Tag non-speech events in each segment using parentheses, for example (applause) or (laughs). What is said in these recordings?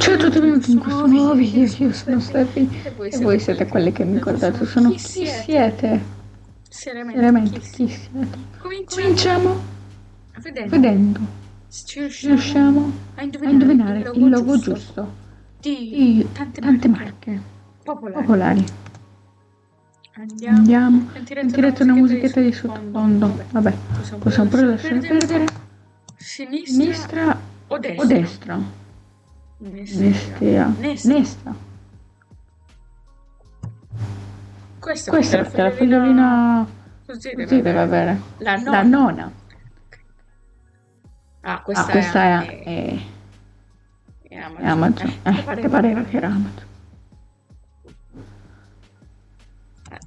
Ciao a tutti e benvenuti in questo nuovo video, io sono Steffi e voi siete quelli che mi guardate, sono chi siete? Seriamente, chi siete? Cominciamo. Vedendo. se riusciamo a indovinare il logo giusto di tante marche. popolari. Andiamo, sentirete una musichetta di sottofondo, vabbè, possiamo pure lasciare perdere. Sinistra o destra? Nestea. Nesta. Questa, Questa è la fogliolina così così deve deve avere. La nona. La nona. Ah, questa, Ah, questa è, è, è è Amazon. Amazon. Eh, Eh, che pareva che era Amazon.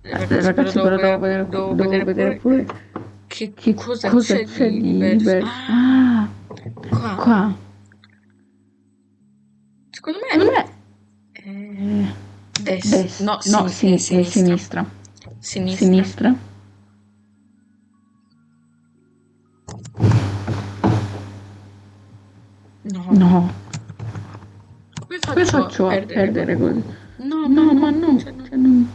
Eh, Ragazzi, però devo vedere, devo devo vedere pure che, che cosa, cosa c'è, di diverso. diverso. Ah, Ah, qua. qua. Secondo me, Secondo me eh, è destra. destra. No, No, sin- è sinistra. sinistra. Sinistra. Sinistra. No. No. Come Come faccio, faccio a perdere così? No, No, ma no. cioè, no. Cioè, non...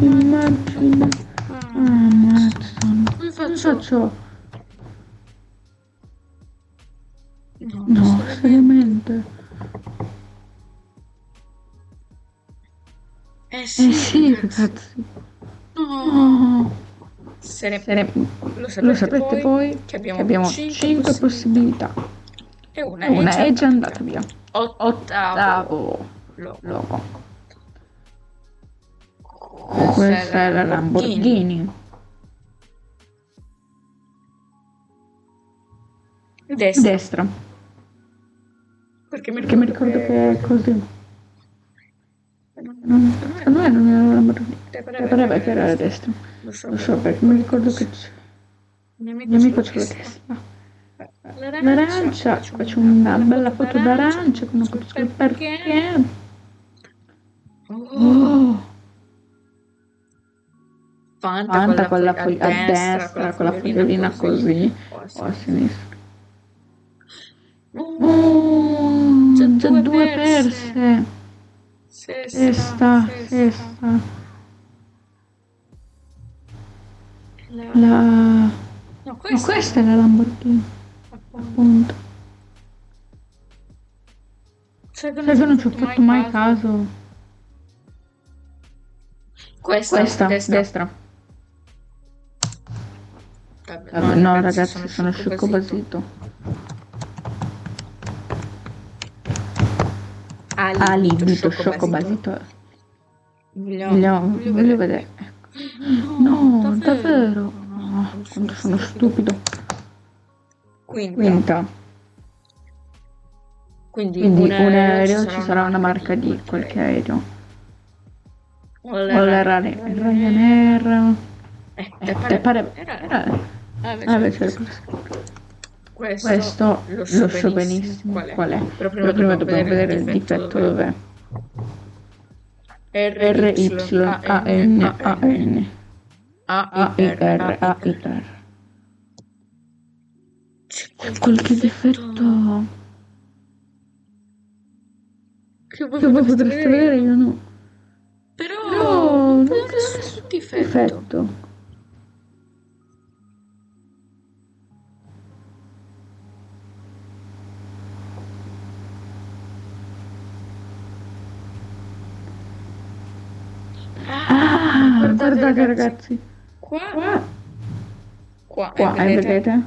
Immagina. Ah. Come Come faccio? Sì, Eh sì, ragazzi. ragazzi. No. No. Sere- Sere- Lo sapete, Lo sapete voi che che abbiamo, abbiamo 5 5 possibilità. E una, una è già andata via. Ottavo. Ottavo Logo. Questa è la Lamborghini. Destra. Destra. Perché mi Perché mi ricordo che è così. Secondo me non era la Lamborghini. Pareva che era la destra. Lo so, Lo so perché mi ricordo che c'è. Mio amico ce l'ha destra. L'arancia, faccio una bella foto d'arancia con foto sul perché. Oh, Fanta, Fanta con la foglia- a destra, con la fogliolina così, o a o a sinistra. Oh, Oh, già due due perse. Sesta, sesta. La-. No, No, questa, questa è la Lamborghini, appunto. Sai che che non ci ho fatto mai caso. Questa, Questa, destra. destra. Vabbè, no, ragazzi, sono scicco basito. Ali, Ah, dito, sciocco basito. Voglio, voglio vedere. No, davvero. No, quanto sono stupido. Quinta. Quinta. Quindi, Quindi un aereo ci sarà una marca di qualche aereo. Era Ryanair. Eh, Eh, te pare... Era, Era... Ah, Ah, beh, c'è- c'era questo, Questo lo lo so so benissimo benissimo qual è. Però prima, Però prima dobbiamo vedere il difetto dov'è. R, Y, A, N, A, N. A, I, R, A, I, R. C'è Qualche difetto che voi potreste vedere, io no. Però No, non c'è nessun difetto. Guardate ragazzi. Qua, Qua, qua, qua, eh, eh, vedete?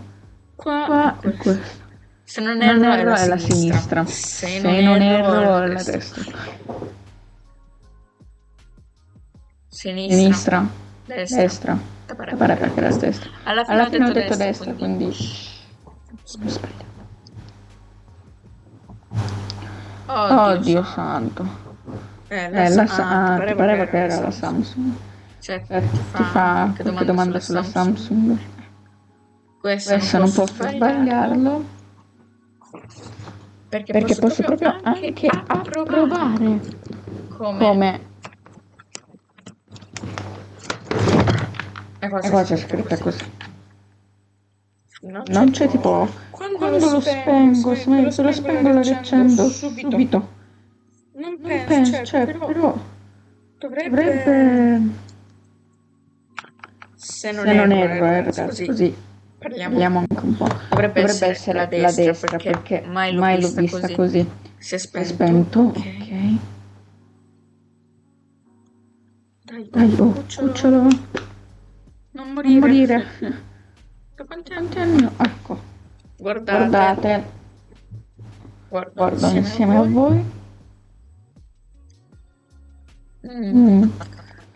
Qua, Qua e questo. Se non Non erro, erro è la sinistra. Se, Se non erro è la destra. Sinistra. Sinistra, Destra. destra. Pare- Pare perché era destra. Alla fine, Alla ho, fine ho detto detto destra, quindi... quindi... Ho sbagliato. Oddio, Oddio santo. Eh, Eh, la Sa- ah, ah, ti pareva che era la Samsung. Cioè, Eh, ti fa qualche domanda sulla Samsung. Questo, Questo non posso sbagliarlo. Perché, Perché posso proprio anche approvare come... come... E qua E qua c'è scritta così. Non Non c'è tipo... Quando, quando lo spengo, se lo spengo lo riaccendo subito. Non Non penso, penso, cioè, cioè, però però dovrebbe... dovrebbe, Se non se non erro, erro, eh, eh, ragazzi, ragazzi, così così parliamo. parliamo anche un po'. Dovrebbe, Dovrebbe essere, essere la destra, perché, mai l'ho mai l'ho vista, vista così. così. Si è Si è spento. spento, Ok. Dai, Dai, oh, cucciolo, cucciolo, non non morire. morire. Da quanti anni? Anni? Ecco, Guardate, guardate, guardo, guardo insieme, insieme a a voi. voi. Mm. Mm.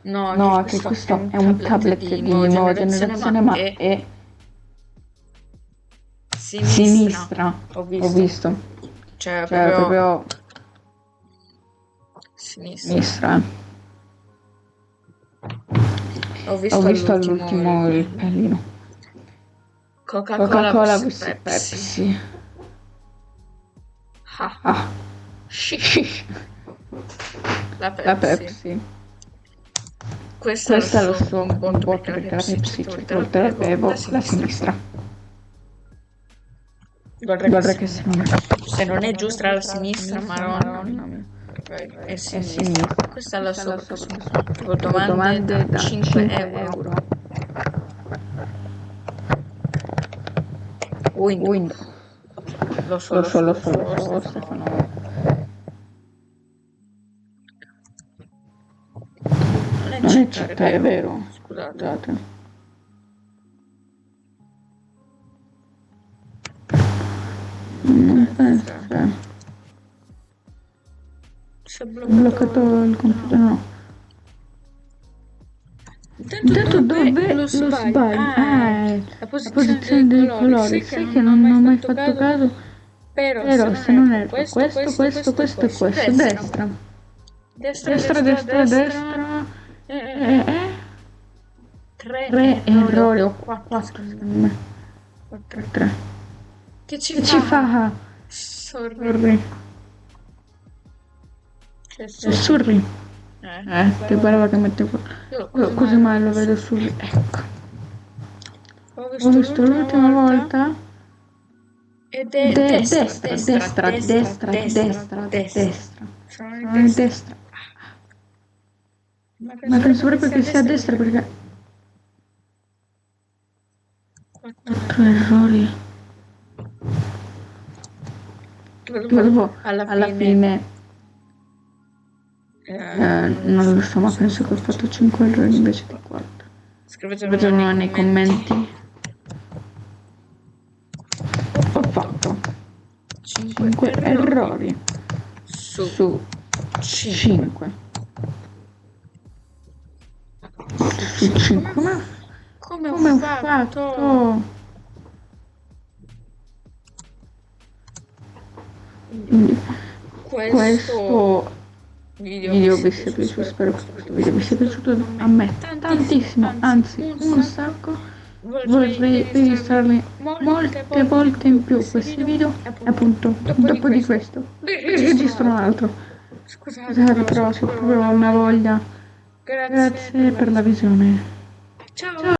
No, No, che questo questo è un tablet di nuova generazione, ma è sinistra. sinistra. Ho visto. Ho visto. Cioè, Cioè, proprio proprio sinistra. sinistra. Ho visto, Ho visto all'ultimo il pallino. Coca-Cola, vs vs Pepsi. Pepsi. Ah, Ah, shish. (laughs) La Pepsi. la Pepsi. Questo, Questo è lo suo botto botto perché la Pepsi certe volte la la bevo la sinistra. Guarda, Guarda che se, non è se non è giusta la sinistra, maronna, è sinistra. sinistra. Questa è la Tipo domande, da da 5 5 euro. Quindi, lo so, lo so, lo so, so, lo so, Stefano. Città, è vero. Scusate. Scusate. Non penso, cioè, Si è ho bloccato, bloccato il computer, no. Intanto dove lo sbagli? Ah, Ah, la la posizione, posizione dei dei colori. colori. Sai che non ho mai fatto caso, Però, però se non erro, questo, questo, questo, questo e questo. Destra. Destra, Destra, destra, destra. Eh, eh, Eh, eh. eh. Tre, Tre errori o quattro. quattro, secondo me. Quattro. Tre. Che ci Che fa? ci fa? Sorri. Sorri. Che sorri. sorri. Eh, Eh, ti pareva che mettevo... Io Io così mai lo vedo sorri. Ecco. Ho visto l'ultima volta. Ed è De- destra, destra, destra, destra, destra, destra. Sono Sono in destra. Ma Ma penso proprio che sia a destra perché... Quattro errori. Dopo, alla alla fine, fine... eh, eh, non lo so, ma penso che ho fatto 5 errori invece di 4. scrivetelo nei commenti. Ho fatto 5 5 errori su su 5 5. Su 5. Ma come, come ho fatto? Quindi questo, questo video, video vi sia piaciuto, spero che questo video vi sia piaciuto a me tantissimo, anzi un sacco. Vorrei registrarli molte volte in più questi video appunto dopo di questo registro un altro. Scusate, Scusate però se proprio ho una voglia. Grazie, Grazie per la visione. Ciao.